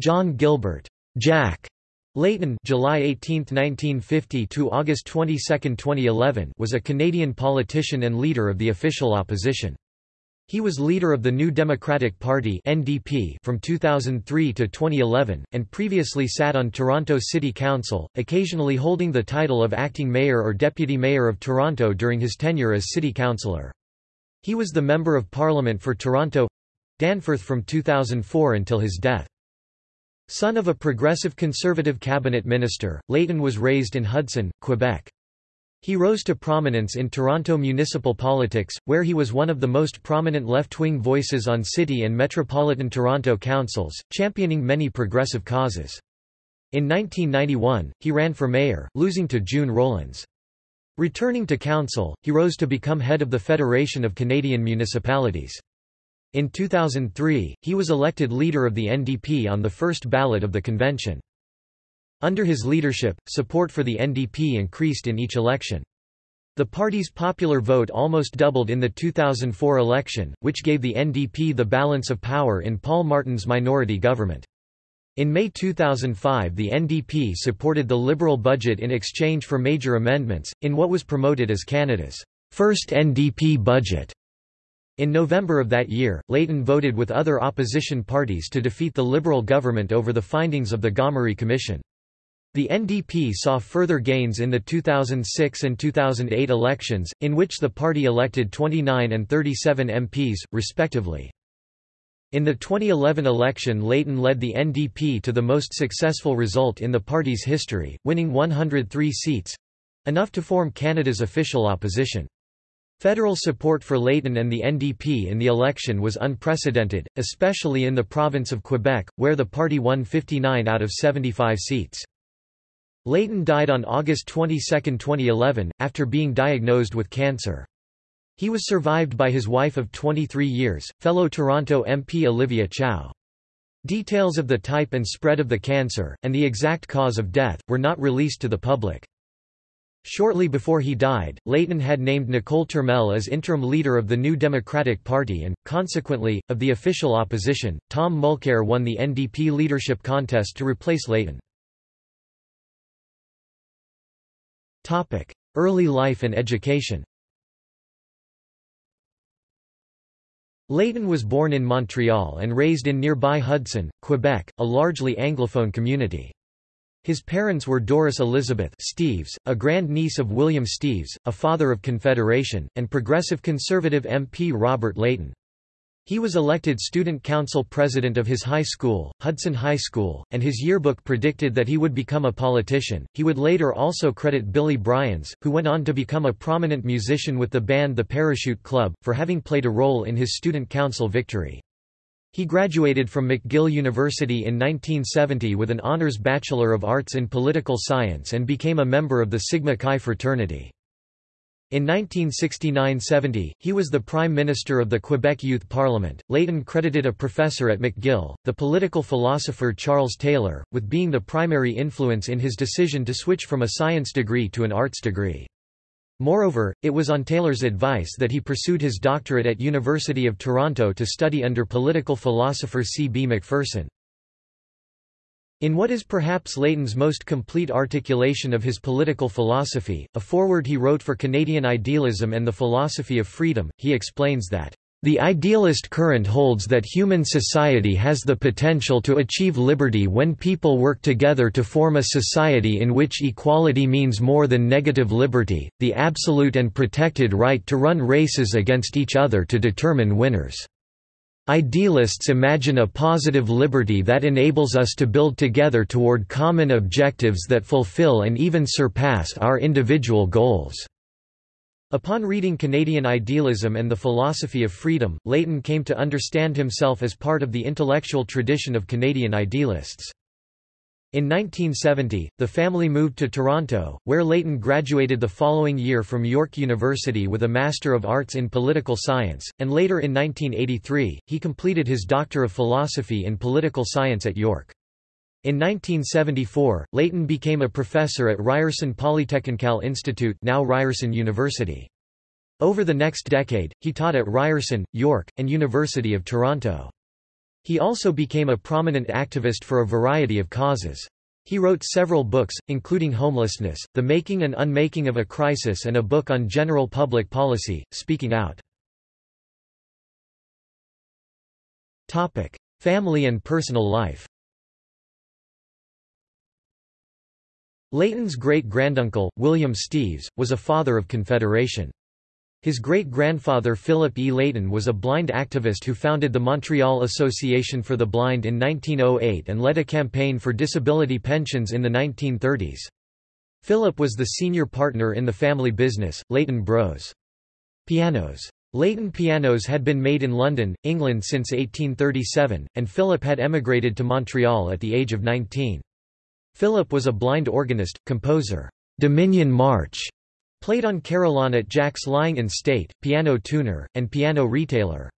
John Gilbert Jack Layton July 18, 1950 to August 22, 2011 was a Canadian politician and leader of the official opposition. He was leader of the New Democratic Party (NDP) from 2003 to 2011 and previously sat on Toronto City Council, occasionally holding the title of acting mayor or deputy mayor of Toronto during his tenure as city councillor. He was the member of parliament for Toronto Danforth from 2004 until his death. Son of a progressive conservative cabinet minister, Layton was raised in Hudson, Quebec. He rose to prominence in Toronto municipal politics, where he was one of the most prominent left-wing voices on city and metropolitan Toronto councils, championing many progressive causes. In 1991, he ran for mayor, losing to June Rowlands. Returning to council, he rose to become head of the Federation of Canadian Municipalities. In 2003, he was elected leader of the NDP on the first ballot of the convention. Under his leadership, support for the NDP increased in each election. The party's popular vote almost doubled in the 2004 election, which gave the NDP the balance of power in Paul Martin's minority government. In May 2005 the NDP supported the Liberal budget in exchange for major amendments, in what was promoted as Canada's first NDP budget. In November of that year, Layton voted with other opposition parties to defeat the Liberal government over the findings of the Gomery Commission. The NDP saw further gains in the 2006 and 2008 elections, in which the party elected 29 and 37 MPs, respectively. In the 2011 election Layton led the NDP to the most successful result in the party's history, winning 103 seats—enough to form Canada's official opposition. Federal support for Layton and the NDP in the election was unprecedented, especially in the province of Quebec, where the party won 59 out of 75 seats. Layton died on August 22, 2011, after being diagnosed with cancer. He was survived by his wife of 23 years, fellow Toronto MP Olivia Chow. Details of the type and spread of the cancer, and the exact cause of death, were not released to the public. Shortly before he died, Layton had named Nicole Turmel as interim leader of the New Democratic Party and, consequently, of the official opposition. Tom Mulcair won the NDP leadership contest to replace Layton. Early life and education Layton was born in Montreal and raised in nearby Hudson, Quebec, a largely Anglophone community. His parents were Doris Elizabeth Steeves, a grandniece of William Steeves, a father of Confederation, and progressive conservative MP Robert Layton. He was elected student council president of his high school, Hudson High School, and his yearbook predicted that he would become a politician. He would later also credit Billy Bryans, who went on to become a prominent musician with the band The Parachute Club, for having played a role in his student council victory. He graduated from McGill University in 1970 with an honors Bachelor of Arts in Political Science and became a member of the Sigma Chi fraternity. In 1969–70, he was the Prime Minister of the Quebec Youth Parliament. Layton credited a professor at McGill, the political philosopher Charles Taylor, with being the primary influence in his decision to switch from a science degree to an arts degree. Moreover, it was on Taylor's advice that he pursued his doctorate at University of Toronto to study under political philosopher C. B. Macpherson. In what is perhaps Layton's most complete articulation of his political philosophy, a foreword he wrote for Canadian Idealism and the Philosophy of Freedom, he explains that the idealist current holds that human society has the potential to achieve liberty when people work together to form a society in which equality means more than negative liberty, the absolute and protected right to run races against each other to determine winners. Idealists imagine a positive liberty that enables us to build together toward common objectives that fulfill and even surpass our individual goals. Upon reading Canadian idealism and the philosophy of freedom, Layton came to understand himself as part of the intellectual tradition of Canadian idealists. In 1970, the family moved to Toronto, where Layton graduated the following year from York University with a Master of Arts in Political Science, and later in 1983, he completed his Doctor of Philosophy in Political Science at York. In 1974, Layton became a professor at Ryerson Polytechnical Institute now Ryerson University. Over the next decade, he taught at Ryerson, York, and University of Toronto. He also became a prominent activist for a variety of causes. He wrote several books, including Homelessness, The Making and Unmaking of a Crisis and a book on general public policy, Speaking Out. Family and personal life Layton's great-granduncle, William Steeves, was a Father of Confederation. His great-grandfather Philip E. Layton was a blind activist who founded the Montreal Association for the Blind in 1908 and led a campaign for disability pensions in the 1930s. Philip was the senior partner in the family business, Layton Bros. Pianos. Layton pianos had been made in London, England since 1837, and Philip had emigrated to Montreal at the age of 19. Philip was a blind organist, composer. Dominion March Played on carillon at Jack's Lying in State, piano tuner, and piano retailer.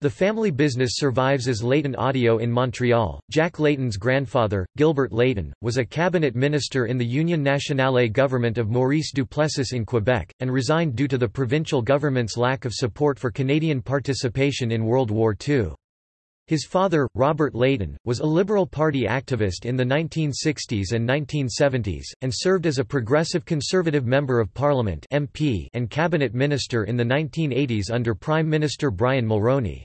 The family business survives as Layton Audio in Montreal. Jack Layton's grandfather, Gilbert Layton, was a cabinet minister in the Union Nationale government of Maurice Duplessis in Quebec, and resigned due to the provincial government's lack of support for Canadian participation in World War II. His father, Robert Layton, was a Liberal Party activist in the 1960s and 1970s, and served as a Progressive Conservative Member of Parliament MP and Cabinet Minister in the 1980s under Prime Minister Brian Mulroney.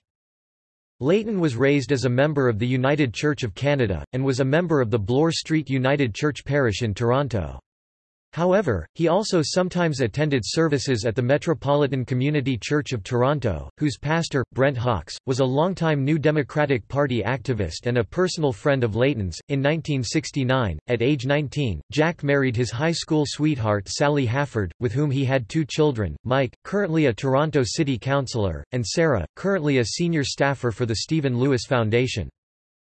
Layton was raised as a member of the United Church of Canada, and was a member of the Bloor Street United Church Parish in Toronto. However, he also sometimes attended services at the Metropolitan Community Church of Toronto, whose pastor, Brent Hawkes, was a longtime New Democratic Party activist and a personal friend of Layton's. In 1969, at age 19, Jack married his high school sweetheart Sally Halford, with whom he had two children, Mike, currently a Toronto City Councillor, and Sarah, currently a senior staffer for the Stephen Lewis Foundation.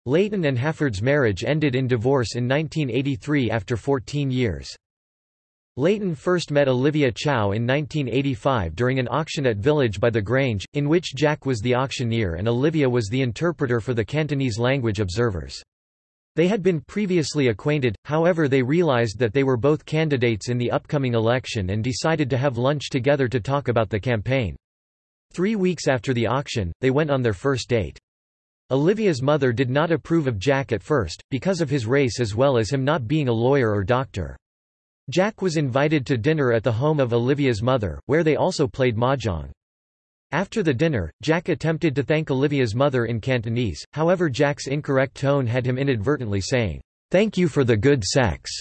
Layton and Halford's marriage ended in divorce in 1983 after 14 years. Layton first met Olivia Chow in 1985 during an auction at Village by the Grange, in which Jack was the auctioneer and Olivia was the interpreter for the Cantonese language observers. They had been previously acquainted, however they realized that they were both candidates in the upcoming election and decided to have lunch together to talk about the campaign. Three weeks after the auction, they went on their first date. Olivia's mother did not approve of Jack at first, because of his race as well as him not being a lawyer or doctor. Jack was invited to dinner at the home of Olivia's mother, where they also played mahjong. After the dinner, Jack attempted to thank Olivia's mother in Cantonese, however Jack's incorrect tone had him inadvertently saying, "'Thank you for the good sex'."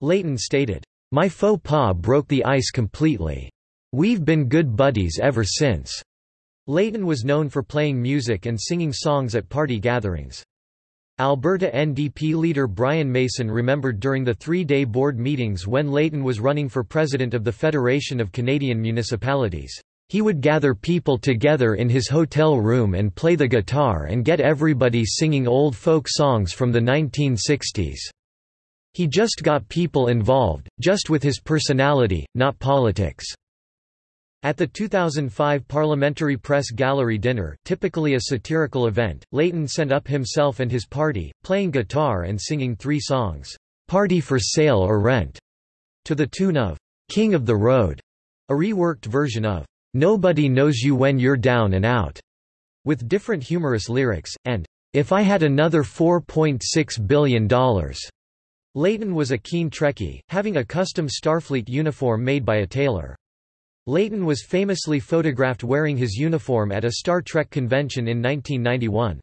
Layton stated, "'My faux pas broke the ice completely. We've been good buddies ever since.'" Layton was known for playing music and singing songs at party gatherings. Alberta NDP leader Brian Mason remembered during the three-day board meetings when Layton was running for president of the Federation of Canadian Municipalities. He would gather people together in his hotel room and play the guitar and get everybody singing old folk songs from the 1960s. He just got people involved, just with his personality, not politics. At the 2005 Parliamentary Press Gallery dinner, typically a satirical event, Layton sent up himself and his party, playing guitar and singing three songs, "'Party for Sale or Rent' to the tune of "'King of the Road", a reworked version of "'Nobody Knows You When You're Down and Out' with different humorous lyrics, and "'If I Had Another $4.6 Billion'". Layton was a keen Trekkie, having a custom Starfleet uniform made by a tailor. Layton was famously photographed wearing his uniform at a Star Trek convention in 1991.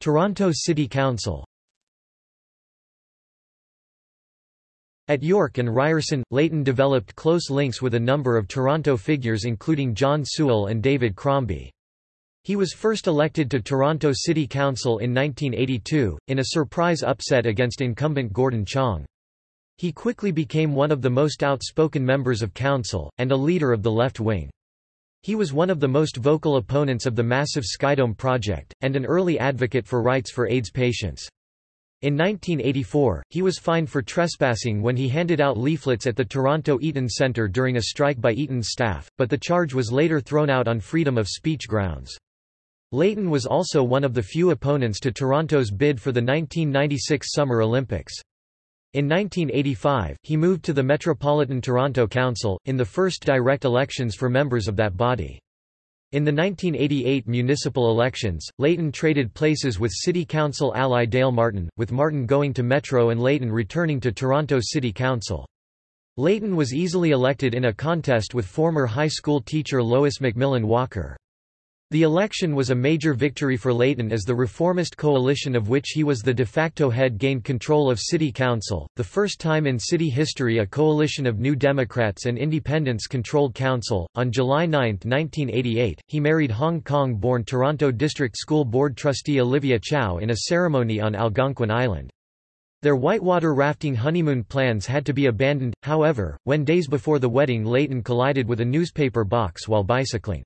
Toronto City Council At York and Ryerson, Layton developed close links with a number of Toronto figures including John Sewell and David Crombie. He was first elected to Toronto City Council in 1982, in a surprise upset against incumbent Gordon Chong. He quickly became one of the most outspoken members of council, and a leader of the left wing. He was one of the most vocal opponents of the massive Skydome project, and an early advocate for rights for AIDS patients. In 1984, he was fined for trespassing when he handed out leaflets at the Toronto Eaton Centre during a strike by Eaton's staff, but the charge was later thrown out on freedom of speech grounds. Layton was also one of the few opponents to Toronto's bid for the 1996 Summer Olympics. In 1985, he moved to the Metropolitan Toronto Council, in the first direct elections for members of that body. In the 1988 municipal elections, Layton traded places with City Council ally Dale Martin, with Martin going to Metro and Layton returning to Toronto City Council. Layton was easily elected in a contest with former high school teacher Lois McMillan Walker. The election was a major victory for Layton as the reformist coalition of which he was the de facto head gained control of city council, the first time in city history a coalition of New Democrats and Independents controlled council. On July 9, 1988, he married Hong Kong-born Toronto District School Board trustee Olivia Chow in a ceremony on Algonquin Island. Their whitewater rafting honeymoon plans had to be abandoned, however, when days before the wedding Layton collided with a newspaper box while bicycling.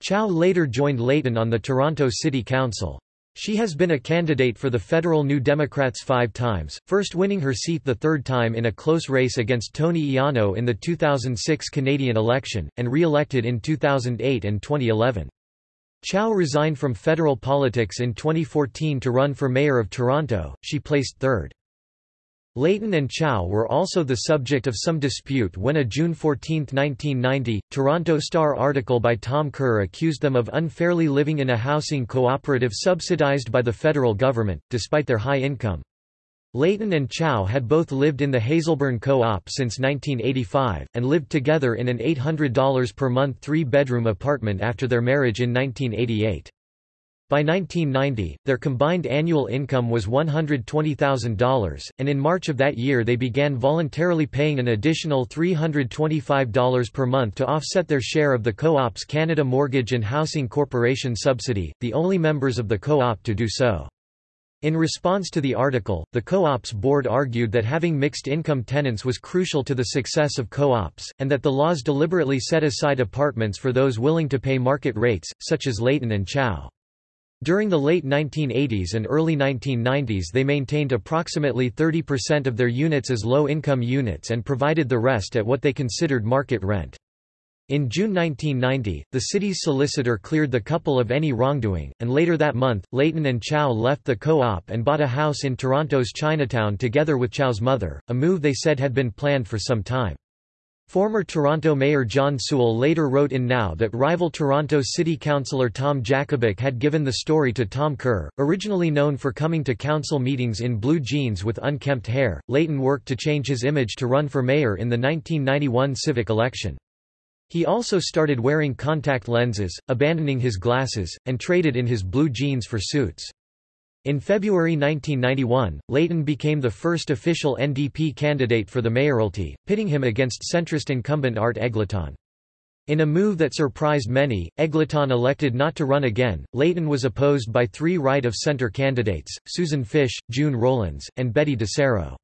Chow later joined Layton on the Toronto City Council. She has been a candidate for the federal New Democrats five times, first winning her seat the third time in a close race against Tony Ianno in the 2006 Canadian election, and re-elected in 2008 and 2011. Chow resigned from federal politics in 2014 to run for mayor of Toronto, she placed third. Layton and Chow were also the subject of some dispute when a June 14, 1990, Toronto Star article by Tom Kerr accused them of unfairly living in a housing cooperative subsidized by the federal government, despite their high income. Layton and Chow had both lived in the Hazelburn Co-op since 1985, and lived together in an $800 per month three-bedroom apartment after their marriage in 1988. By 1990, their combined annual income was $120,000, and in March of that year they began voluntarily paying an additional $325 per month to offset their share of the Co-op's Canada Mortgage and Housing Corporation subsidy, the only members of the co-op to do so. In response to the article, the co-op's board argued that having mixed-income tenants was crucial to the success of co-ops, and that the laws deliberately set aside apartments for those willing to pay market rates, such as Layton and Chow. During the late 1980s and early 1990s they maintained approximately 30% of their units as low-income units and provided the rest at what they considered market rent. In June 1990, the city's solicitor cleared the couple of any wrongdoing, and later that month, Layton and Chow left the co-op and bought a house in Toronto's Chinatown together with Chow's mother, a move they said had been planned for some time. Former Toronto Mayor John Sewell later wrote in Now that rival Toronto City Councillor Tom Jakobek had given the story to Tom Kerr, originally known for coming to council meetings in blue jeans with unkempt hair. Layton worked to change his image to run for mayor in the 1991 civic election. He also started wearing contact lenses, abandoning his glasses, and traded in his blue jeans for suits. In February 1991, Layton became the first official NDP candidate for the mayoralty, pitting him against centrist incumbent Art Eggleton. In a move that surprised many, Eggleton elected not to run again. Layton was opposed by three right-of-centre candidates, Susan Fish, June Rowlands, and Betty Disero.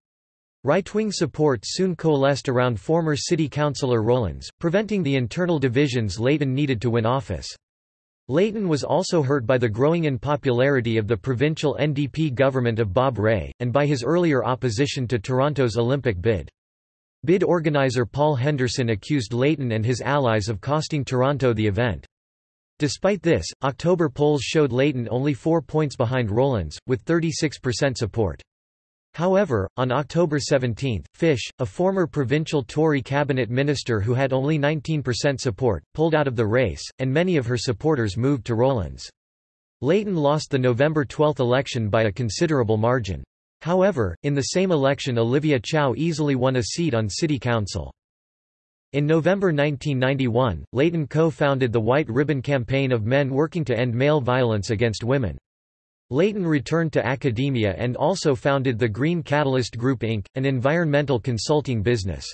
Right-wing support soon coalesced around former city councillor Rowlands, preventing the internal divisions Layton needed to win office. Layton was also hurt by the growing unpopularity of the provincial NDP government of Bob Rae, and by his earlier opposition to Toronto's Olympic bid. Bid organizer Paul Henderson accused Layton and his allies of costing Toronto the event. Despite this, October polls showed Layton only four points behind Rowlands, with 36% support. However, on October 17, Fish, a former provincial Tory cabinet minister who had only 19% support, pulled out of the race, and many of her supporters moved to Rowlands. Layton lost the November 12 election by a considerable margin. However, in the same election Olivia Chow easily won a seat on city council. In November 1991, Layton co-founded the White Ribbon Campaign of men working to end male violence against women. Layton returned to academia and also founded the Green Catalyst Group Inc., an environmental consulting business.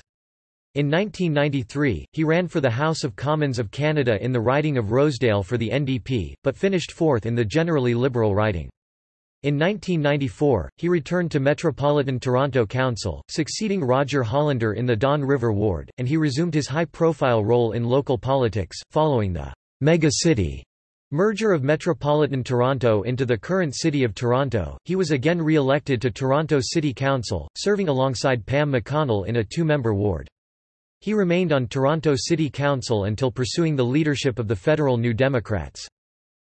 In 1993, he ran for the House of Commons of Canada in the riding of Rosedale for the NDP, but finished fourth in the generally Liberal riding. In 1994, he returned to Metropolitan Toronto Council, succeeding Roger Hollander in the Don River ward, and he resumed his high-profile role in local politics, following the «mega city» Merger of Metropolitan Toronto into the current City of Toronto, he was again re-elected to Toronto City Council, serving alongside Pam McConnell in a two-member ward. He remained on Toronto City Council until pursuing the leadership of the federal New Democrats.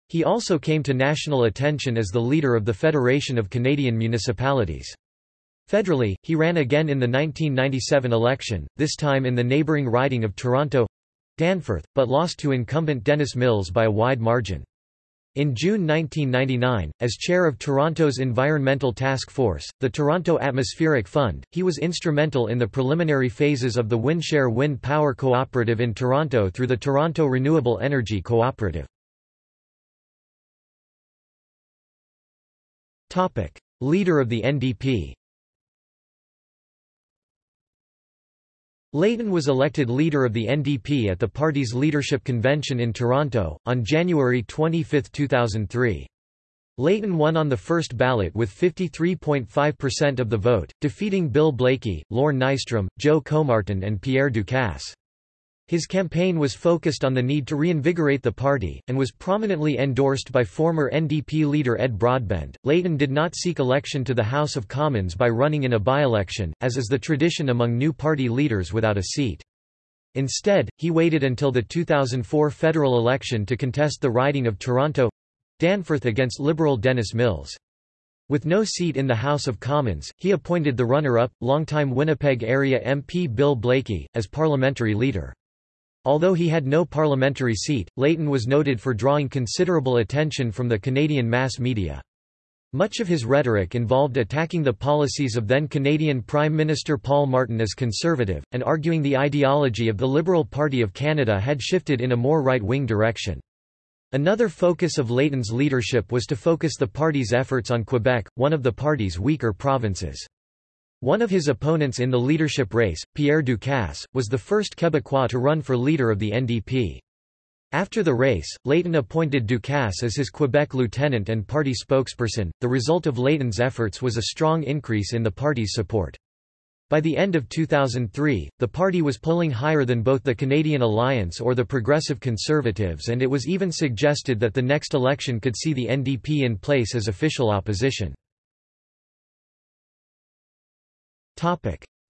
He also came to national attention as the leader of the Federation of Canadian Municipalities. Federally, he ran again in the 1997 election, this time in the neighbouring riding of Toronto Danforth, but lost to incumbent Dennis Mills by a wide margin. In June 1999, as chair of Toronto's Environmental Task Force, the Toronto Atmospheric Fund, he was instrumental in the preliminary phases of the Windshare Wind Power Cooperative in Toronto through the Toronto Renewable Energy Cooperative. Leader of the NDP Layton was elected leader of the NDP at the party's leadership convention in Toronto, on January 25, 2003. Layton won on the first ballot with 53.5% of the vote, defeating Bill Blaikie, Lorne Nystrom, Joe Comartin and Pierre Ducasse. His campaign was focused on the need to reinvigorate the party, and was prominently endorsed by former NDP leader Ed Broadbent. Layton did not seek election to the House of Commons by running in a by-election, as is the tradition among new party leaders without a seat. Instead, he waited until the 2004 federal election to contest the riding of Toronto—Danforth against Liberal Dennis Mills. With no seat in the House of Commons, he appointed the runner-up, longtime Winnipeg area MP Bill Blaikie, as parliamentary leader. Although he had no parliamentary seat, Layton was noted for drawing considerable attention from the Canadian mass media. Much of his rhetoric involved attacking the policies of then Canadian Prime Minister Paul Martin as conservative, and arguing the ideology of the Liberal Party of Canada had shifted in a more right-wing direction. Another focus of Layton's leadership was to focus the party's efforts on Quebec, one of the party's weaker provinces. One of his opponents in the leadership race, Pierre Ducasse, was the first Quebecois to run for leader of the NDP. After the race, Layton appointed Ducasse as his Quebec lieutenant and party spokesperson. The result of Layton's efforts was a strong increase in the party's support. By the end of 2003, the party was polling higher than both the Canadian Alliance or the Progressive Conservatives and it was even suggested that the next election could see the NDP in place as official opposition.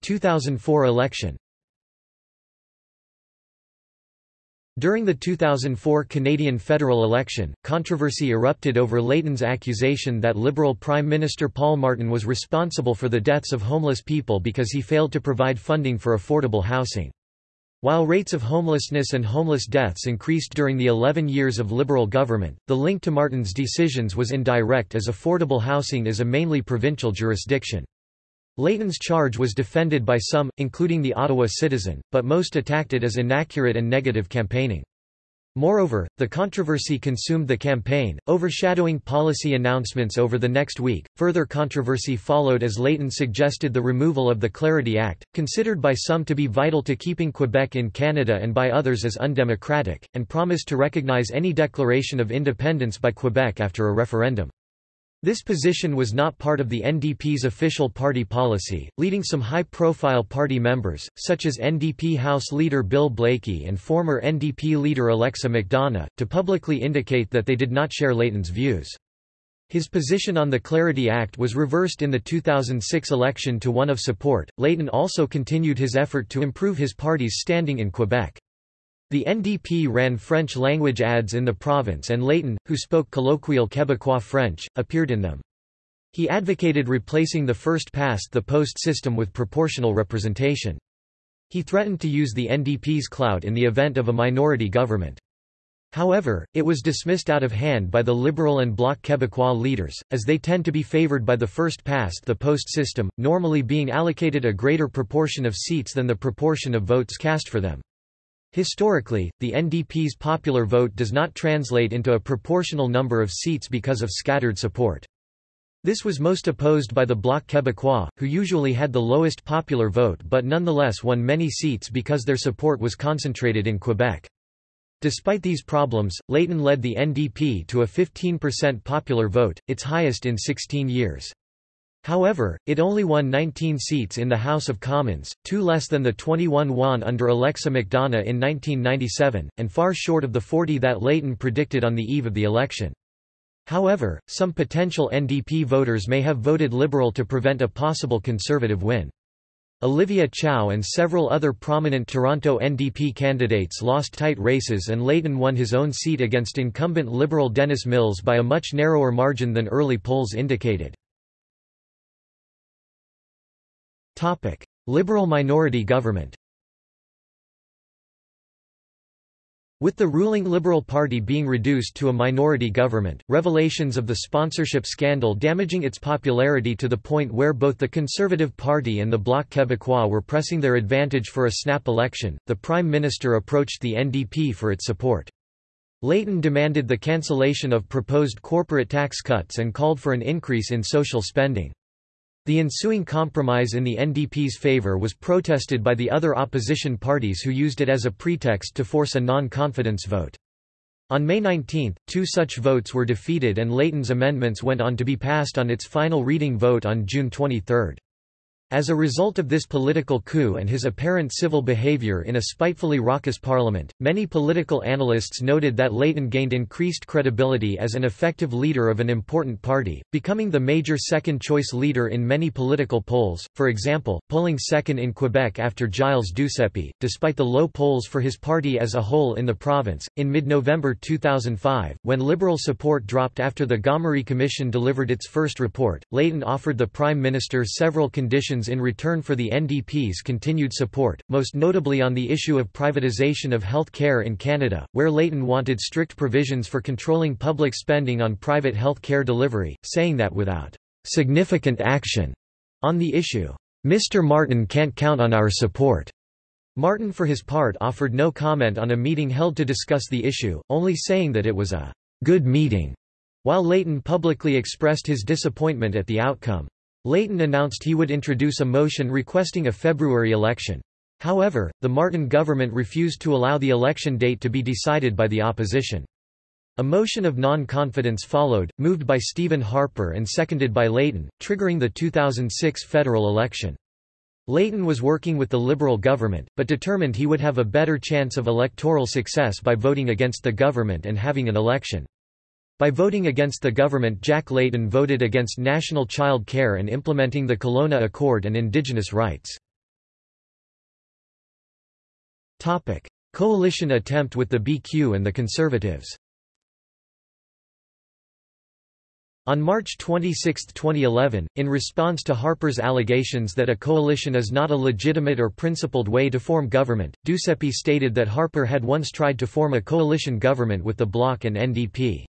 2004 election During the 2004 Canadian federal election, controversy erupted over Layton's accusation that Liberal Prime Minister Paul Martin was responsible for the deaths of homeless people because he failed to provide funding for affordable housing. While rates of homelessness and homeless deaths increased during the 11 years of Liberal government, the link to Martin's decisions was indirect as affordable housing is a mainly provincial jurisdiction. Layton's charge was defended by some, including the Ottawa Citizen, but most attacked it as inaccurate and negative campaigning. Moreover, the controversy consumed the campaign, overshadowing policy announcements over the next week. Further controversy followed as Layton suggested the removal of the Clarity Act, considered by some to be vital to keeping Quebec in Canada and by others as undemocratic, and promised to recognize any declaration of independence by Quebec after a referendum. This position was not part of the NDP's official party policy, leading some high-profile party members, such as NDP House leader Bill Blaikie and former NDP leader Alexa McDonough, to publicly indicate that they did not share Layton's views. His position on the Clarity Act was reversed in the 2006 election to one of support. Layton also continued his effort to improve his party's standing in Quebec. The NDP ran French-language ads in the province and Layton, who spoke colloquial Quebecois French, appeared in them. He advocated replacing the first-past-the-post system with proportional representation. He threatened to use the NDP's clout in the event of a minority government. However, it was dismissed out of hand by the Liberal and Bloc Québécois leaders, as they tend to be favoured by the first-past-the-post system, normally being allocated a greater proportion of seats than the proportion of votes cast for them. Historically, the NDP's popular vote does not translate into a proportional number of seats because of scattered support. This was most opposed by the Bloc Québécois, who usually had the lowest popular vote but nonetheless won many seats because their support was concentrated in Quebec. Despite these problems, Layton led the NDP to a 15% popular vote, its highest in 16 years. However, it only won 19 seats in the House of Commons, two less than the 21 won under Alexa McDonough in 1997, and far short of the 40 that Layton predicted on the eve of the election. However, some potential NDP voters may have voted Liberal to prevent a possible Conservative win. Olivia Chow and several other prominent Toronto NDP candidates lost tight races and Layton won his own seat against incumbent Liberal Dennis Mills by a much narrower margin than early polls indicated. Liberal minority government With the ruling Liberal Party being reduced to a minority government, revelations of the sponsorship scandal damaging its popularity to the point where both the Conservative Party and the Bloc Québécois were pressing their advantage for a snap election, the Prime Minister approached the NDP for its support. Layton demanded the cancellation of proposed corporate tax cuts and called for an increase in social spending. The ensuing compromise in the NDP's favour was protested by the other opposition parties who used it as a pretext to force a non-confidence vote. On May 19, two such votes were defeated and Layton's amendments went on to be passed on its final reading vote on June 23. As a result of this political coup and his apparent civil behavior in a spitefully raucous parliament, many political analysts noted that Layton gained increased credibility as an effective leader of an important party, becoming the major second-choice leader in many political polls, for example, polling second in Quebec after Gilles Duceppe, despite the low polls for his party as a whole in the province. In mid-November 2005, when Liberal support dropped after the Gomery Commission delivered its first report, Layton offered the Prime Minister several conditions in return for the NDP's continued support, most notably on the issue of privatisation of health care in Canada, where Layton wanted strict provisions for controlling public spending on private health care delivery, saying that without significant action on the issue, Mr. Martin can't count on our support. Martin for his part offered no comment on a meeting held to discuss the issue, only saying that it was a good meeting, while Layton publicly expressed his disappointment at the outcome. Layton announced he would introduce a motion requesting a February election. However, the Martin government refused to allow the election date to be decided by the opposition. A motion of non-confidence followed, moved by Stephen Harper and seconded by Layton, triggering the 2006 federal election. Layton was working with the Liberal government, but determined he would have a better chance of electoral success by voting against the government and having an election. By voting against the government Jack Layton voted against national child care and implementing the Kelowna Accord and Indigenous rights. Coalition attempt with the BQ and the Conservatives On March 26, 2011, in response to Harper's allegations that a coalition is not a legitimate or principled way to form government, Duceppe stated that Harper had once tried to form a coalition government with the Bloc and NDP.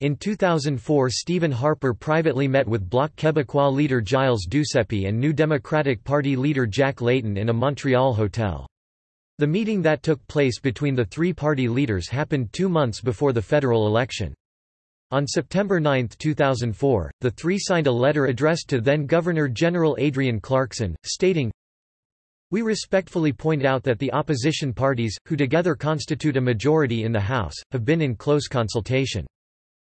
In 2004 Stephen Harper privately met with Bloc Québécois leader Gilles Duceppe and New Democratic Party leader Jack Layton in a Montreal hotel. The meeting that took place between the three party leaders happened two months before the federal election. On September 9, 2004, the three signed a letter addressed to then-Governor-General Adrienne Clarkson, stating, We respectfully point out that the opposition parties, who together constitute a majority in the House, have been in close consultation.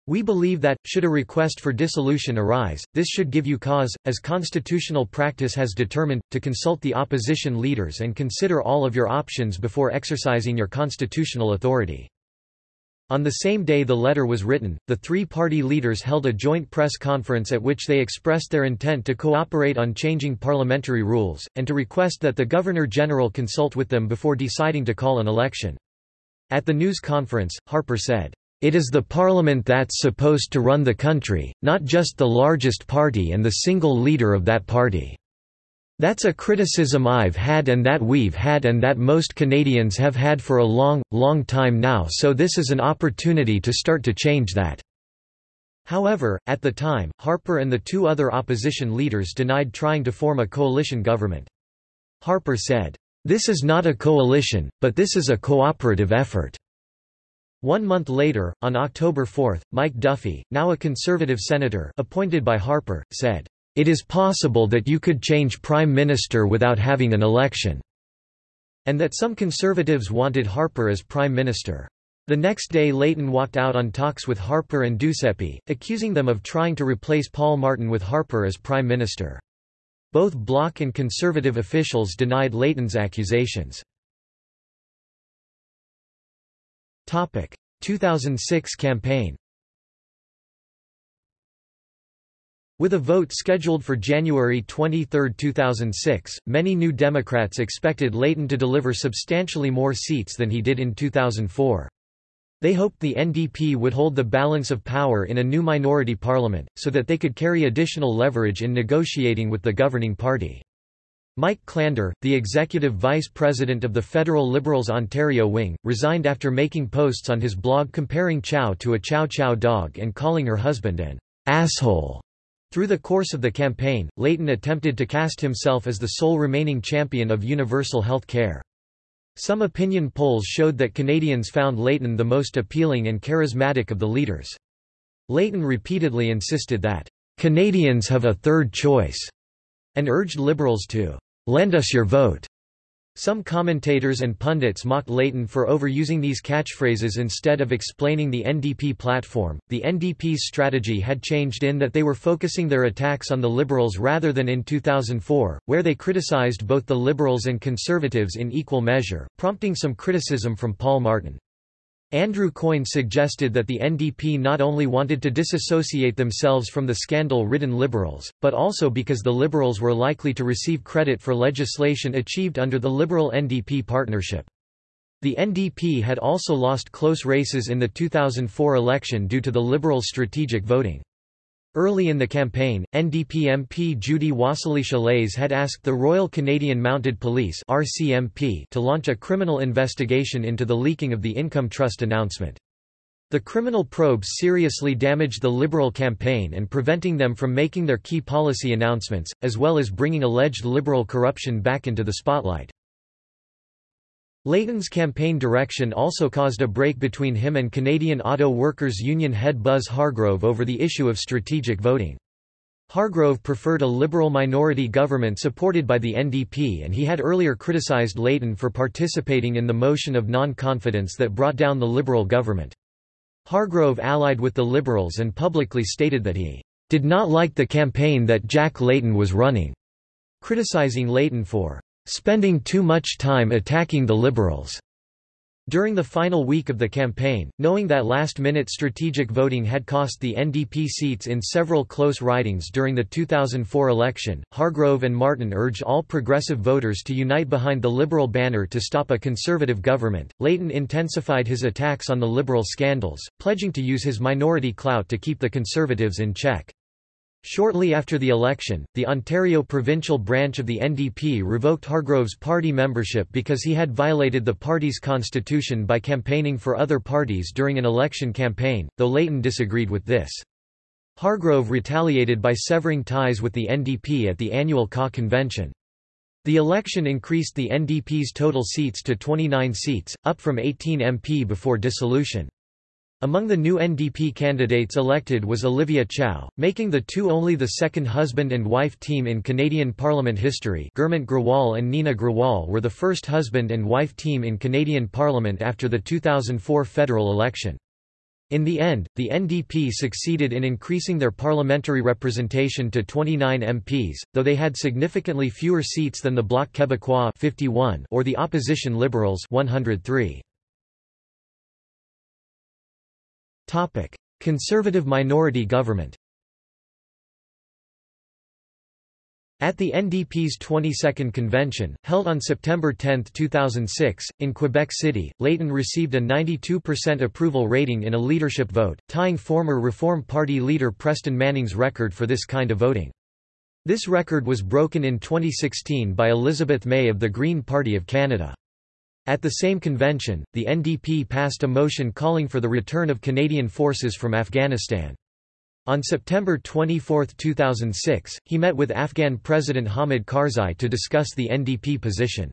We believe that, should a request for dissolution arise, this should give you cause, as constitutional practice has determined, to consult the opposition leaders and consider all of your options before exercising your constitutional authority. On the same day the letter was written, the three-party leaders held a joint press conference at which they expressed their intent to cooperate on changing parliamentary rules, and to request that the Governor-General consult with them before deciding to call an election. At the news conference, Harper said, it is the parliament that's supposed to run the country, not just the largest party and the single leader of that party. That's a criticism I've had and that we've had and that most Canadians have had for a long, long time now so this is an opportunity to start to change that." However, at the time, Harper and the two other opposition leaders denied trying to form a coalition government. Harper said, "...this is not a coalition, but this is a cooperative effort." One month later, on October 4, Mike Duffy, now a conservative senator appointed by Harper, said, "...it is possible that you could change prime minister without having an election," and that some conservatives wanted Harper as prime minister. The next day Layton walked out on talks with Harper and Duceppe, accusing them of trying to replace Paul Martin with Harper as prime minister. Both Bloc and conservative officials denied Layton's accusations. 2006 campaign With a vote scheduled for January 23, 2006, many New Democrats expected Layton to deliver substantially more seats than he did in 2004. They hoped the NDP would hold the balance of power in a new minority parliament, so that they could carry additional leverage in negotiating with the governing party. Mike Klander, the executive vice president of the Federal Liberals Ontario wing, resigned after making posts on his blog comparing Chow to a Chow Chow dog and calling her husband an asshole. Through the course of the campaign, Layton attempted to cast himself as the sole remaining champion of universal health care. Some opinion polls showed that Canadians found Layton the most appealing and charismatic of the leaders. Layton repeatedly insisted that, "...Canadians have a third choice," and urged Liberals to "'Lend us your vote' Some commentators and pundits mocked Layton for overusing these catchphrases instead of explaining the NDP platform. The NDP's strategy had changed in that they were focusing their attacks on the Liberals rather than in 2004, where they criticized both the Liberals and Conservatives in equal measure, prompting some criticism from Paul Martin. Andrew Coyne suggested that the NDP not only wanted to disassociate themselves from the scandal-ridden Liberals, but also because the Liberals were likely to receive credit for legislation achieved under the Liberal-NDP partnership. The NDP had also lost close races in the 2004 election due to the Liberals' strategic voting. Early in the campaign, NDP MP Judy Wasylisza had asked the Royal Canadian Mounted Police RCMP to launch a criminal investigation into the leaking of the Income Trust announcement. The criminal probes seriously damaged the Liberal campaign and preventing them from making their key policy announcements, as well as bringing alleged Liberal corruption back into the spotlight. Layton's campaign direction also caused a break between him and Canadian Auto Workers Union head Buzz Hargrove over the issue of strategic voting. Hargrove preferred a Liberal minority government supported by the NDP and he had earlier criticised Layton for participating in the motion of non-confidence that brought down the Liberal government. Hargrove allied with the Liberals and publicly stated that he did not like the campaign that Jack Layton was running, criticising Layton for spending too much time attacking the Liberals. During the final week of the campaign, knowing that last-minute strategic voting had cost the NDP seats in several close ridings during the 2004 election, Hargrove and Martin urged all progressive voters to unite behind the Liberal banner to stop a Conservative government. Layton intensified his attacks on the Liberal scandals, pledging to use his minority clout to keep the Conservatives in check. Shortly after the election, the Ontario provincial branch of the NDP revoked Hargrove's party membership because he had violated the party's constitution by campaigning for other parties during an election campaign, though Layton disagreed with this. Hargrove retaliated by severing ties with the NDP at the annual CA convention. The election increased the NDP's total seats to 29 seats, up from 18 MP before dissolution. Among the new NDP candidates elected was Olivia Chow, making the two only the second husband and wife team in Canadian Parliament history Gurmant Grewal and Nina Grewal were the first husband and wife team in Canadian Parliament after the 2004 federal election. In the end, the NDP succeeded in increasing their parliamentary representation to 29 MPs, though they had significantly fewer seats than the Bloc Québécois 51 or the opposition Liberals 103. Topic: Conservative minority government. At the NDP's 22nd convention, held on September 10, 2006, in Quebec City, Layton received a 92% approval rating in a leadership vote, tying former Reform Party leader Preston Manning's record for this kind of voting. This record was broken in 2016 by Elizabeth May of the Green Party of Canada. At the same convention, the NDP passed a motion calling for the return of Canadian forces from Afghanistan. On September 24, 2006, he met with Afghan President Hamid Karzai to discuss the NDP position.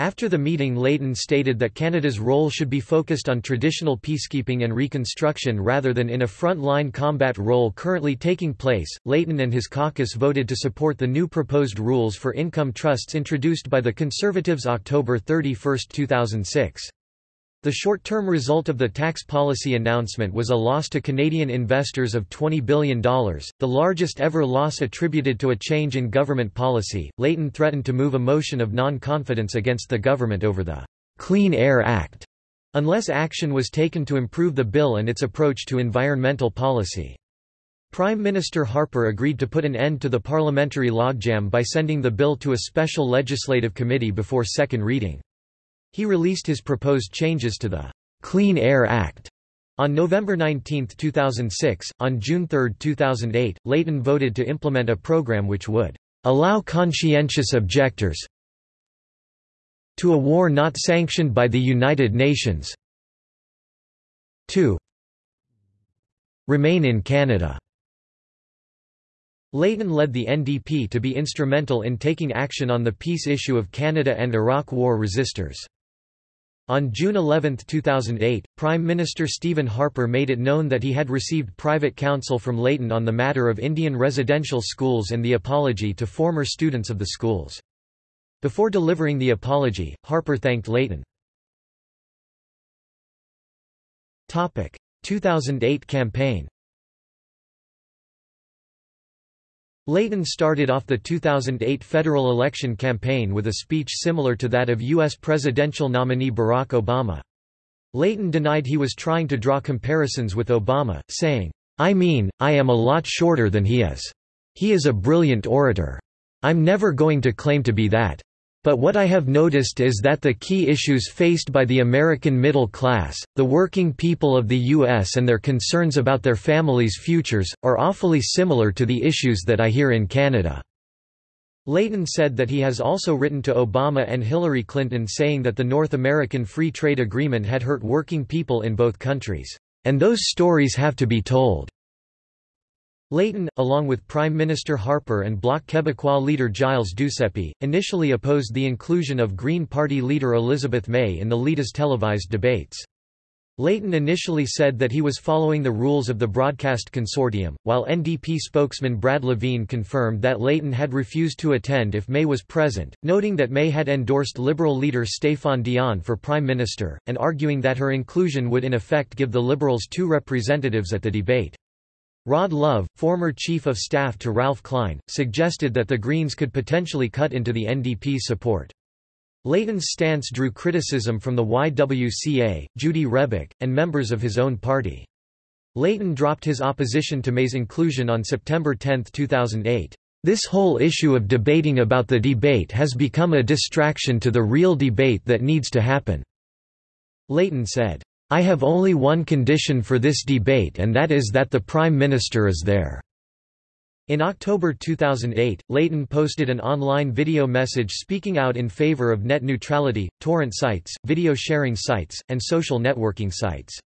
After the meeting Layton stated that Canada's role should be focused on traditional peacekeeping and reconstruction rather than in a front-line combat role currently taking place. Layton and his caucus voted to support the new proposed rules for income trusts introduced by the Conservatives October 31, 2006. The short-term result of the tax policy announcement was a loss to Canadian investors of $20 billion, the largest ever loss attributed to a change in government policy. Layton threatened to move a motion of non-confidence against the government over the Clean Air Act, unless action was taken to improve the bill and its approach to environmental policy. Prime Minister Harper agreed to put an end to the parliamentary logjam by sending the bill to a special legislative committee before second reading. He released his proposed changes to the Clean Air Act on November 19, 2006. On June 3, 2008, Layton voted to implement a program which would allow conscientious objectors to a war not sanctioned by the United Nations 2 remain in Canada. Layton led the NDP to be instrumental in taking action on the peace issue of Canada and Iraq war resistors. On June 11, 2008, Prime Minister Stephen Harper made it known that he had received private counsel from Layton on the matter of Indian residential schools and the apology to former students of the schools. Before delivering the apology, Harper thanked Layton. 2008 campaign Layton started off the 2008 federal election campaign with a speech similar to that of U.S. presidential nominee Barack Obama. Layton denied he was trying to draw comparisons with Obama, saying, I mean, I am a lot shorter than he is. He is a brilliant orator. I'm never going to claim to be that. But what I have noticed is that the key issues faced by the American middle class, the working people of the U.S. and their concerns about their families' futures, are awfully similar to the issues that I hear in Canada. Layton said that he has also written to Obama and Hillary Clinton saying that the North American Free Trade Agreement had hurt working people in both countries, and those stories have to be told. Layton, along with Prime Minister Harper and Bloc Québécois leader Gilles Duceppe, initially opposed the inclusion of Green Party leader Elizabeth May in the Leaders televised debates. Layton initially said that he was following the rules of the Broadcast Consortium, while NDP spokesman Brad Lavigne confirmed that Layton had refused to attend if May was present, noting that May had endorsed Liberal leader Stéphane Dion for Prime Minister, and arguing that her inclusion would in effect give the Liberals two representatives at the debate. Rod Love, former chief of staff to Ralph Klein, suggested that the Greens could potentially cut into the NDP support. Layton's stance drew criticism from the YWCA, Judy Rebick, and members of his own party. Layton dropped his opposition to May's inclusion on September 10, 2008. This whole issue of debating about the debate has become a distraction to the real debate that needs to happen." Layton said. I have only one condition for this debate and that is that the Prime Minister is there." In October 2008, Layton posted an online video message speaking out in favor of net neutrality, torrent sites, video sharing sites, and social networking sites.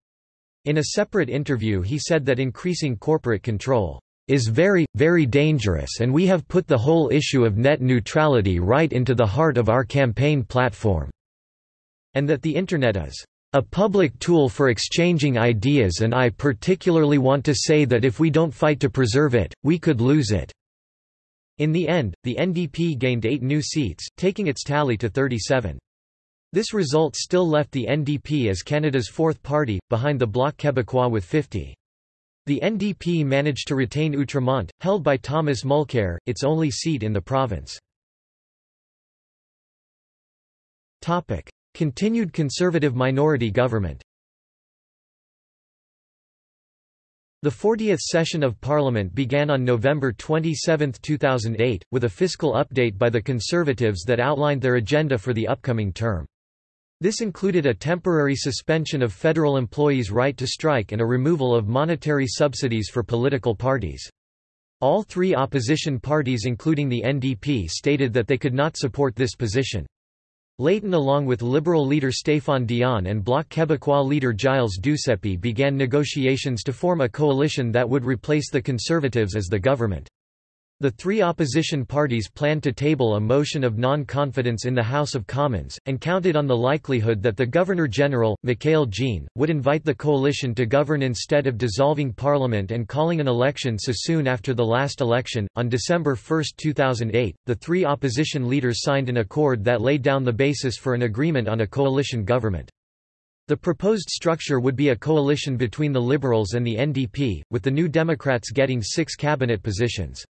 In a separate interview he said that increasing corporate control is very, very dangerous and we have put the whole issue of net neutrality right into the heart of our campaign platform, and that the Internet is a public tool for exchanging ideas and I particularly want to say that if we don't fight to preserve it, we could lose it." In the end, the NDP gained eight new seats, taking its tally to 37. This result still left the NDP as Canada's fourth party, behind the Bloc Québécois with 50. The NDP managed to retain Outremont, held by Thomas Mulcair, its only seat in the province. Continued conservative minority government The 40th session of Parliament began on November 27, 2008, with a fiscal update by the Conservatives that outlined their agenda for the upcoming term. This included a temporary suspension of federal employees' right to strike and a removal of monetary subsidies for political parties. All three opposition parties including the NDP stated that they could not support this position. Layton along with Liberal leader Stéphane Dion and Bloc Québécois leader Gilles Duceppe began negotiations to form a coalition that would replace the Conservatives as the government. The three opposition parties planned to table a motion of non-confidence in the House of Commons, and counted on the likelihood that the Governor-General, Michaëlle Jean, would invite the coalition to govern instead of dissolving Parliament and calling an election so soon after the last election. On December 1, 2008, the three opposition leaders signed an accord that laid down the basis for an agreement on a coalition government. The proposed structure would be a coalition between the Liberals and the NDP, with the New Democrats getting six cabinet positions.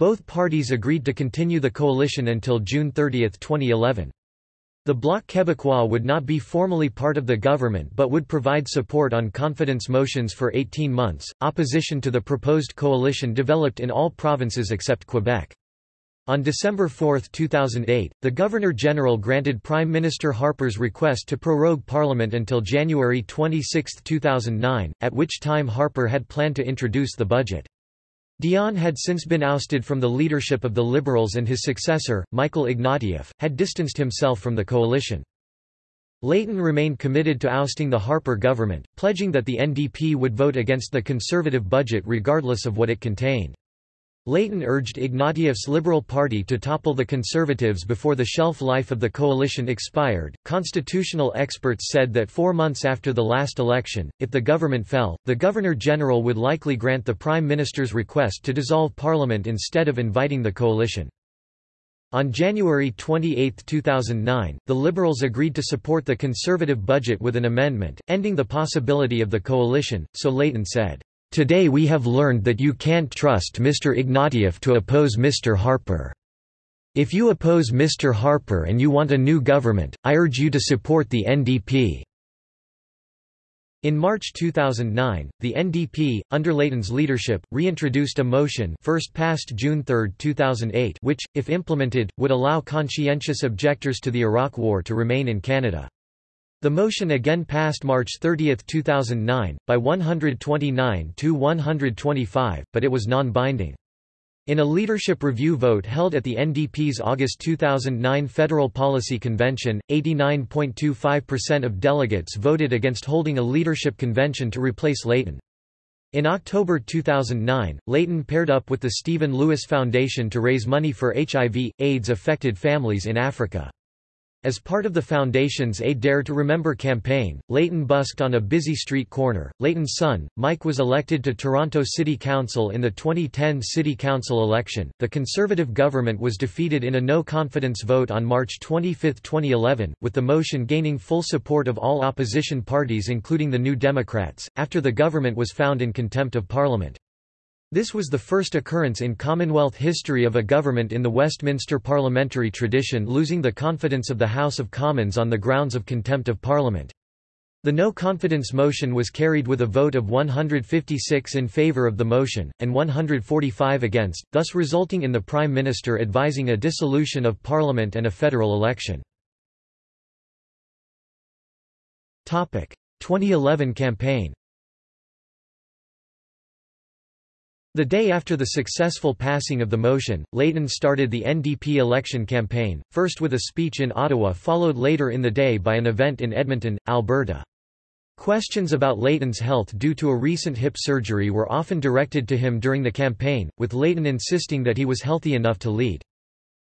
Both parties agreed to continue the coalition until June 30, 2011. The Bloc Québécois would not be formally part of the government but would provide support on confidence motions for 18 months. Opposition to the proposed coalition developed in all provinces except Quebec. On December 4, 2008, the Governor-General granted Prime Minister Harper's request to prorogue Parliament until January 26, 2009, at which time Harper had planned to introduce the budget. Dion had since been ousted from the leadership of the Liberals and his successor, Michael Ignatieff, had distanced himself from the coalition. Layton remained committed to ousting the Harper government, pledging that the NDP would vote against the conservative budget regardless of what it contained. Layton urged Ignatieff's Liberal Party to topple the Conservatives before the shelf life of the coalition expired. Constitutional experts said that four months after the last election, if the government fell, the Governor General would likely grant the Prime Minister's request to dissolve Parliament instead of inviting the coalition. On January 28, 2009, the Liberals agreed to support the Conservative budget with an amendment, ending the possibility of the coalition, so Layton said, "...today we have learned that you can't trust Mr Ignatieff to oppose Mr Harper. If you oppose Mr Harper and you want a new government, I urge you to support the NDP." In March 2009, the NDP, under Layton's leadership, reintroduced a motion first passed June 3, 2008 which, if implemented, would allow conscientious objectors to the Iraq War to remain in Canada. The motion again passed March 30, 2009, by 129 to 125, but it was non-binding. In a leadership review vote held at the NDP's August 2009 Federal Policy Convention, 89.25% of delegates voted against holding a leadership convention to replace Layton. In October 2009, Layton paired up with the Stephen Lewis Foundation to raise money for HIV, AIDS-affected families in Africa. As part of the foundation's A Dare to Remember campaign, Layton busked on a busy street corner. Layton's son, Mike, was elected to Toronto City Council in the 2010 City Council election. The Conservative government was defeated in a no confidence vote on March 25, 2011, with the motion gaining full support of all opposition parties, including the New Democrats, after the government was found in contempt of parliament. This was the first occurrence in Commonwealth history of a government in the Westminster parliamentary tradition losing the confidence of the House of Commons on the grounds of contempt of Parliament. The no-confidence motion was carried with a vote of 156 in favour of the motion, and 145 against, thus resulting in the Prime Minister advising a dissolution of Parliament and a federal election. 2011 campaign The day after the successful passing of the motion, Layton started the NDP election campaign, first with a speech in Ottawa followed later in the day by an event in Edmonton, Alberta. Questions about Layton's health due to a recent hip surgery were often directed to him during the campaign, with Layton insisting that he was healthy enough to lead.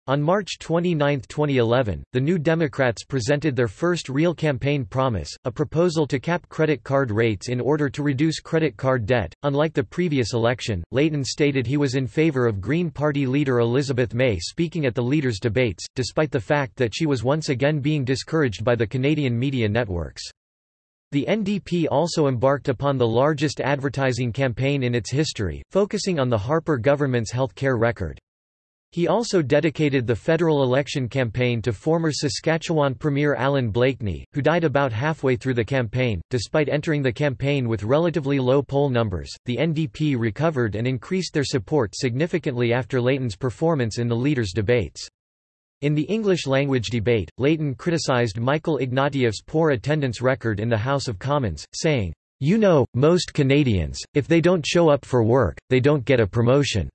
On March 29, 2011, the New Democrats presented their first real campaign promise, a proposal to cap credit card rates in order to reduce credit card debt. Unlike the previous election, Layton stated he was in favor of Green Party leader Elizabeth May speaking at the leaders' debates, despite the fact that she was once again being discouraged by the Canadian media networks. The NDP also embarked upon the largest advertising campaign in its history, focusing on the Harper government's health care record. He also dedicated the federal election campaign to former Saskatchewan Premier Allan Blakeney, who died about halfway through the campaign. Despite entering the campaign with relatively low poll numbers, the NDP recovered and increased their support significantly after Layton's performance in the leaders' debates. In the English-language debate, Layton criticized Michael Ignatieff's poor attendance record in the House of Commons, saying, You know, most Canadians, if they don't show up for work, they don't get a promotion.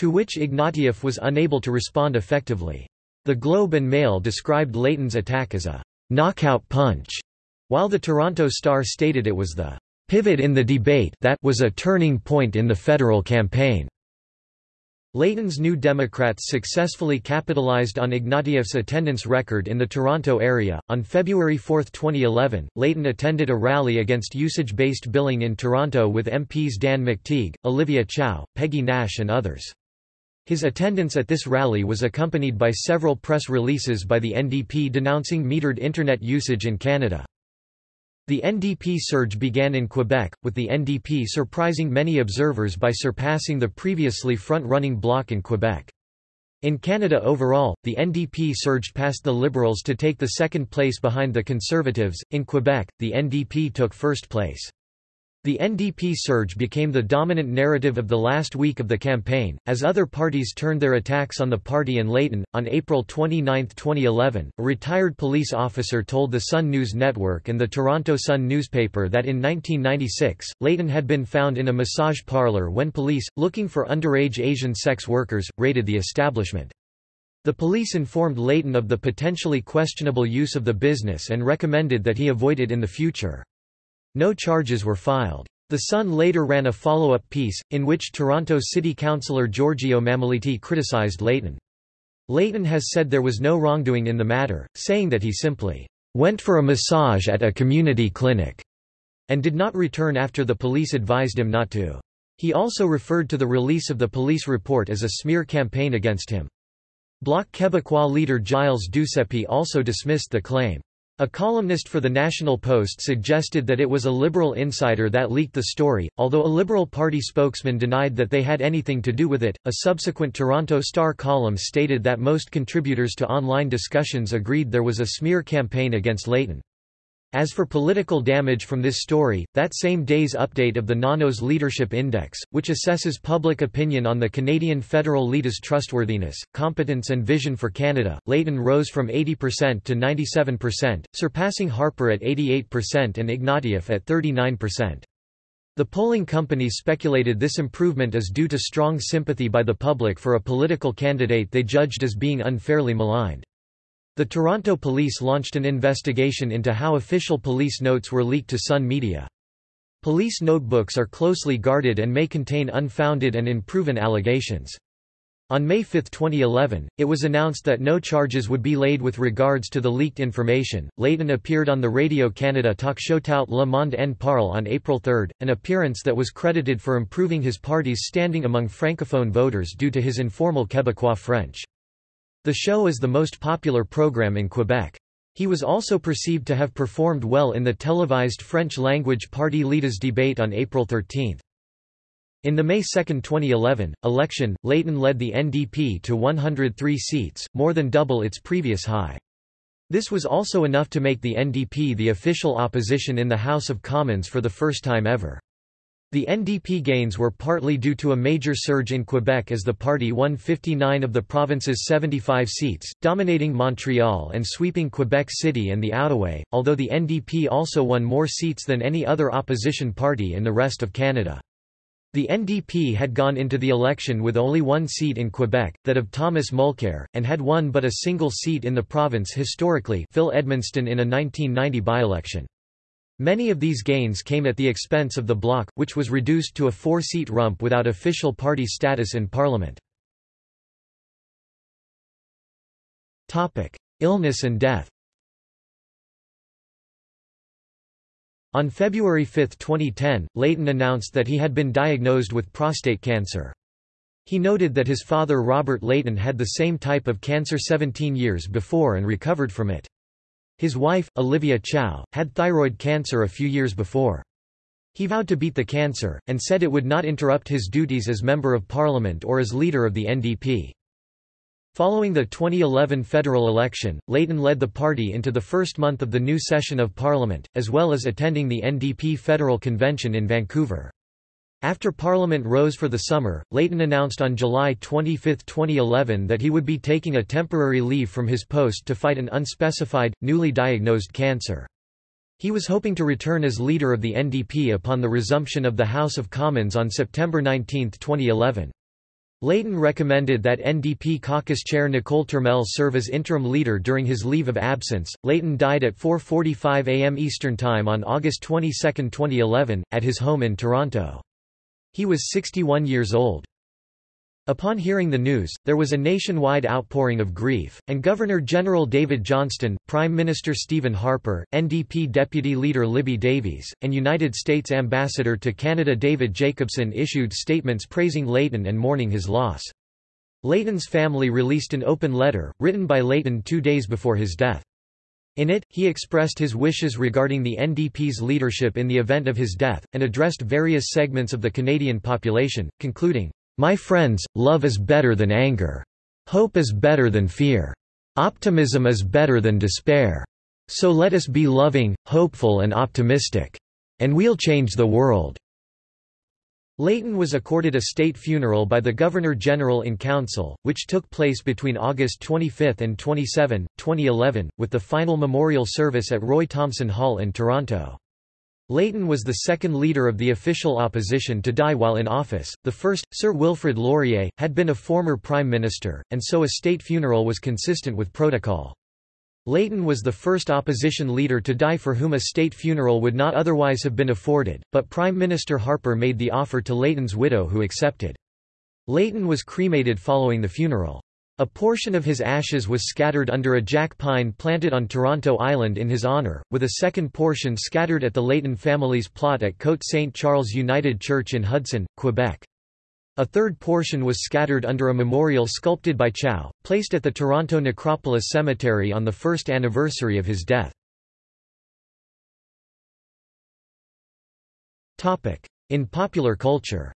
To which Ignatieff was unable to respond effectively. The Globe and Mail described Layton's attack as a knockout punch, while the Toronto Star stated it was the pivot in the debate that was a turning point in the federal campaign. Layton's New Democrats successfully capitalized on Ignatieff's attendance record in the Toronto area. On February 4, 2011, Layton attended a rally against usage based billing in Toronto with MPs Dan McTeague, Olivia Chow, Peggy Nash, and others. His attendance at this rally was accompanied by several press releases by the NDP denouncing metered Internet usage in Canada. The NDP surge began in Quebec, with the NDP surprising many observers by surpassing the previously front-running bloc in Quebec. In Canada overall, the NDP surged past the Liberals to take the second place behind the Conservatives. In Quebec, the NDP took first place. The NDP surge became the dominant narrative of the last week of the campaign, as other parties turned their attacks on the party and Layton. On April 29, 2011, a retired police officer told the Sun News Network and the Toronto Sun newspaper that in 1996, Layton had been found in a massage parlor when police, looking for underage Asian sex workers, raided the establishment. The police informed Layton of the potentially questionable use of the business and recommended that he avoid it in the future. No charges were filed. The Sun later ran a follow-up piece, in which Toronto City Councillor Giorgio Mammoliti criticised Layton. Layton has said there was no wrongdoing in the matter, saying that he simply went for a massage at a community clinic and did not return after the police advised him not to. He also referred to the release of the police report as a smear campaign against him. Bloc Québécois leader Gilles Duceppe also dismissed the claim. A columnist for the National Post suggested that it was a Liberal insider that leaked the story, although a Liberal Party spokesman denied that they had anything to do with it. A subsequent Toronto Star column stated that most contributors to online discussions agreed there was a smear campaign against Layton. As for political damage from this story, that same day's update of the Nanos Leadership Index, which assesses public opinion on the Canadian federal leader's trustworthiness, competence and vision for Canada, Layton rose from 80% to 97%, surpassing Harper at 88% and Ignatieff at 39%. The polling company speculated this improvement is due to strong sympathy by the public for a political candidate they judged as being unfairly maligned. The Toronto police launched an investigation into how official police notes were leaked to Sun Media. Police notebooks are closely guarded and may contain unfounded and unproven allegations. On May 5, 2011, it was announced that no charges would be laid with regards to the leaked information. Layton appeared on the Radio Canada talk show Tout le monde en parle on April 3, an appearance that was credited for improving his party's standing among francophone voters due to his informal Québécois French. The show is the most popular program in Quebec. He was also perceived to have performed well in the televised French-language party leaders debate on April 13. In the May 2, 2011, election, Layton led the NDP to 103 seats, more than double its previous high. This was also enough to make the NDP the official opposition in the House of Commons for the first time ever. The NDP gains were partly due to a major surge in Quebec as the party won 59 of the province's 75 seats, dominating Montreal and sweeping Quebec City and the Outaouais, although the NDP also won more seats than any other opposition party in the rest of Canada. The NDP had gone into the election with only one seat in Quebec, that of Thomas Mulcair, and had won but a single seat in the province historically Phil Edmonston in a 1990 by-election. Many of these gains came at the expense of the Bloc, which was reduced to a four-seat rump without official party status in parliament. Illness and death On February 5, 2010, Layton announced that he had been diagnosed with prostate cancer. He noted that his father Robert Layton had the same type of cancer 17 years before and recovered from it. His wife, Olivia Chow, had thyroid cancer a few years before. He vowed to beat the cancer, and said it would not interrupt his duties as Member of Parliament or as leader of the NDP. Following the 2011 federal election, Layton led the party into the first month of the new session of Parliament, as well as attending the NDP federal convention in Vancouver. After Parliament rose for the summer, Layton announced on July 25, 2011 that he would be taking a temporary leave from his post to fight an unspecified, newly diagnosed cancer. He was hoping to return as leader of the NDP upon the resumption of the House of Commons on September 19, 2011. Layton recommended that NDP caucus chair Nicole Turmel serve as interim leader during his leave of absence. Layton died at 4:45 a.m. Eastern Time on August 22, 2011, at his home in Toronto. He was 61 years old. Upon hearing the news, there was a nationwide outpouring of grief, and Governor-General David Johnston, Prime Minister Stephen Harper, NDP Deputy Leader Libby Davies, and United States Ambassador to Canada David Jacobson issued statements praising Layton and mourning his loss. Layton's family released an open letter, written by Layton two days before his death. In it, he expressed his wishes regarding the NDP's leadership in the event of his death, and addressed various segments of the Canadian population, concluding, My friends, love is better than anger. Hope is better than fear. Optimism is better than despair. So let us be loving, hopeful and optimistic. and we'll change the world." Layton was accorded a state funeral by the Governor-General in Council, which took place between August 25 and 27, 2011, with the final memorial service at Roy Thomson Hall in Toronto. Layton was the second leader of the official opposition to die while in office. The first, Sir Wilfrid Laurier, had been a former prime minister, and so a state funeral was consistent with protocol. Layton was the first opposition leader to die for whom a state funeral would not otherwise have been afforded, but Prime Minister Harper made the offer to Layton's widow who accepted. Layton was cremated following the funeral. A portion of his ashes was scattered under a jack pine planted on Toronto Island in his honour, with a second portion scattered at the Layton family's plot at Côte St. Charles United Church in Hudson, Quebec. A third portion was scattered under a memorial sculpted by Chow, placed at the Toronto Necropolis Cemetery on the first anniversary of his death. In popular culture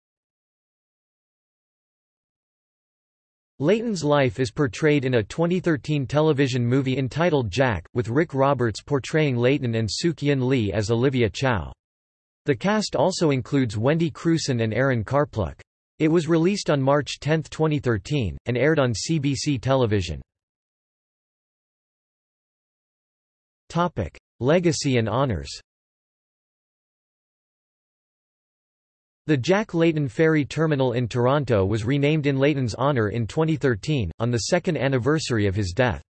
Layton's life is portrayed in a 2013 television movie entitled Jack, with Rick Roberts portraying Layton and Sook-Yin Lee as Olivia Chow. The cast also includes Wendy Crewson and Aaron Karpluk. It was released on March 10, 2013, and aired on CBC television. Legacy and honors The Jack Layton Ferry Terminal in Toronto was renamed in Layton's honour in 2013, on the second anniversary of his death.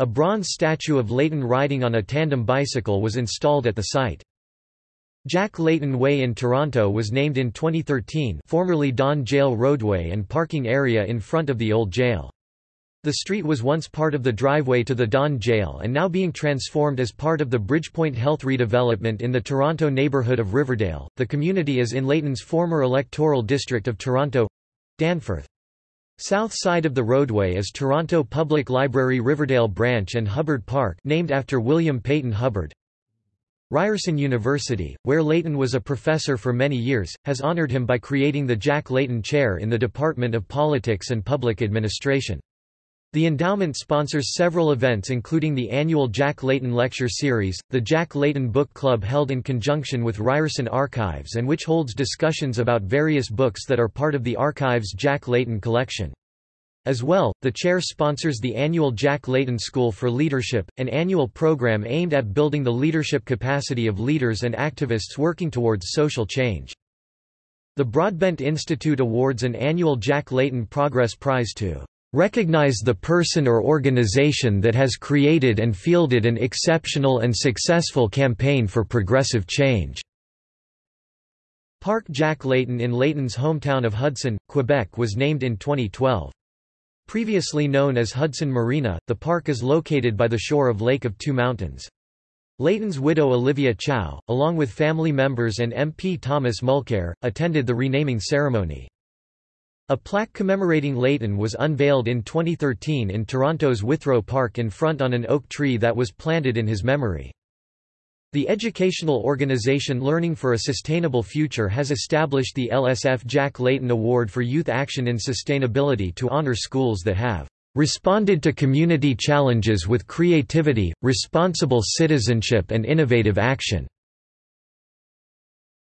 A bronze statue of Layton riding on a tandem bicycle was installed at the site. Jack Layton Way in Toronto was named in 2013 formerly Don Jail Roadway and parking area in front of the old jail. The street was once part of the driveway to the Don Jail and now being transformed as part of the Bridgepoint Health redevelopment in the Toronto neighbourhood of Riverdale. The community is in Layton's former electoral district of Toronto Danforth. South side of the roadway is Toronto Public Library Riverdale Branch and Hubbard Park named after William Peyton Hubbard. Ryerson University, where Layton was a professor for many years, has honoured him by creating the Jack Layton Chair in the Department of Politics and Public Administration. The endowment sponsors several events including the annual Jack Layton Lecture Series, the Jack Layton Book Club held in conjunction with Ryerson Archives and which holds discussions about various books that are part of the Archives Jack Layton collection. As well, the chair sponsors the annual Jack Layton School for Leadership, an annual program aimed at building the leadership capacity of leaders and activists working towards social change. The Broadbent Institute awards an annual Jack Layton Progress Prize to Recognize the person or organization that has created and fielded an exceptional and successful campaign for progressive change. Park Jack Layton in Layton's hometown of Hudson, Quebec was named in 2012. Previously known as Hudson Marina, the park is located by the shore of Lake of Two Mountains. Layton's widow Olivia Chow, along with family members and MP Thomas Mulcair, attended the renaming ceremony. A plaque commemorating Layton was unveiled in 2013 in Toronto's Withrow Park in front on an oak tree that was planted in his memory. The educational organization Learning for a Sustainable Future has established the LSF Jack Layton Award for Youth Action in Sustainability to honor schools that have responded to community challenges with creativity, responsible citizenship and innovative action.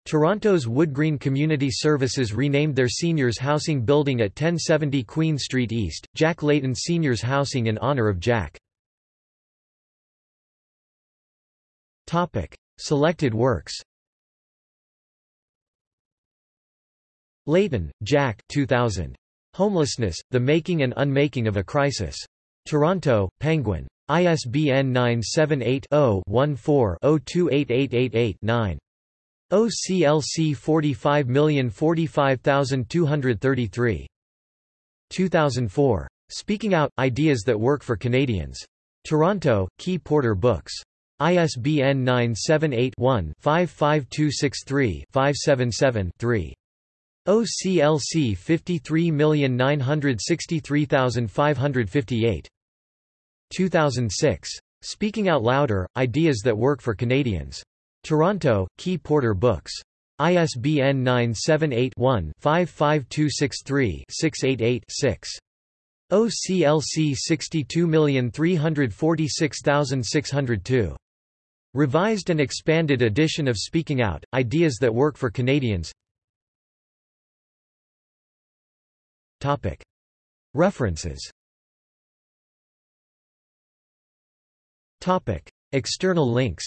Toronto's Woodgreen Community Services renamed their seniors housing building at 1070 Queen Street East, Jack Layton Seniors Housing in honor of Jack. Selected works Layton, Jack 2000. Homelessness, The Making and Unmaking of a Crisis. Toronto, Penguin. ISBN 978 0 14 028888 9. OCLC 45045233. 2004. Speaking Out – Ideas that Work for Canadians. Toronto, Key Porter Books. ISBN 978-1-55263-577-3. OCLC 53963558. 2006. Speaking Out Louder – Ideas that Work for Canadians. Toronto, Key Porter Books. ISBN 978-1-55263-688-6. OCLC 62346602. Revised and expanded edition of Speaking Out, Ideas that Work for Canadians. References. External links.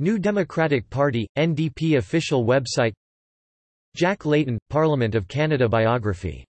New Democratic Party, NDP official website. Jack Layton, Parliament of Canada biography